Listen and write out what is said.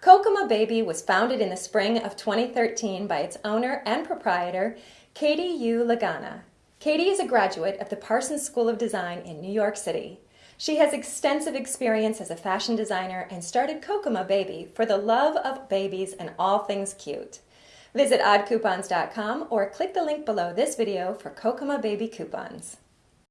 Kokomo Baby was founded in the spring of 2013 by its owner and proprietor, Katie Yu Lagana. Katie is a graduate of the Parsons School of Design in New York City. She has extensive experience as a fashion designer and started Kokomo Baby for the love of babies and all things cute. Visit oddcoupons.com or click the link below this video for Kokomo Baby coupons.